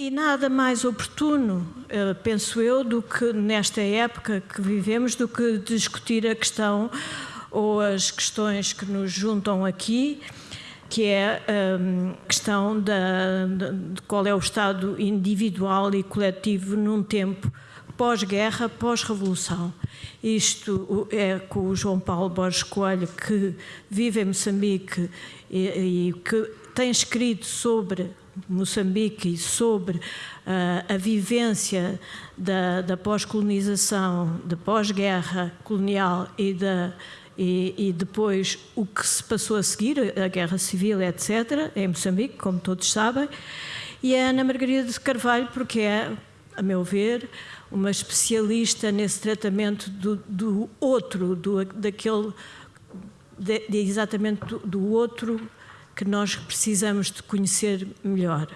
E nada mais oportuno, eh, penso eu, do que nesta época que vivemos, do que discutir a questão ou as questões que nos juntam aqui, que é a questão da, de qual é o estado individual e coletivo num tempo pós-guerra, pós-revolução. Isto é com o João Paulo Borges Coelho, que vive em Moçambique e, e que tem escrito sobre Moçambique e sobre uh, a vivência da, da pós-colonização, da pós-guerra colonial e, da, e, e, depois o que se passou a seguir, a guerra civil, etc., em Moçambique, como todos sabem, e a Ana Margarida de Carvalho, porque é, a meu ver, uma especialista nesse tratamento do, do outro, do, daquele, de, de exatamente do, do outro que nós precisamos de conhecer melhor.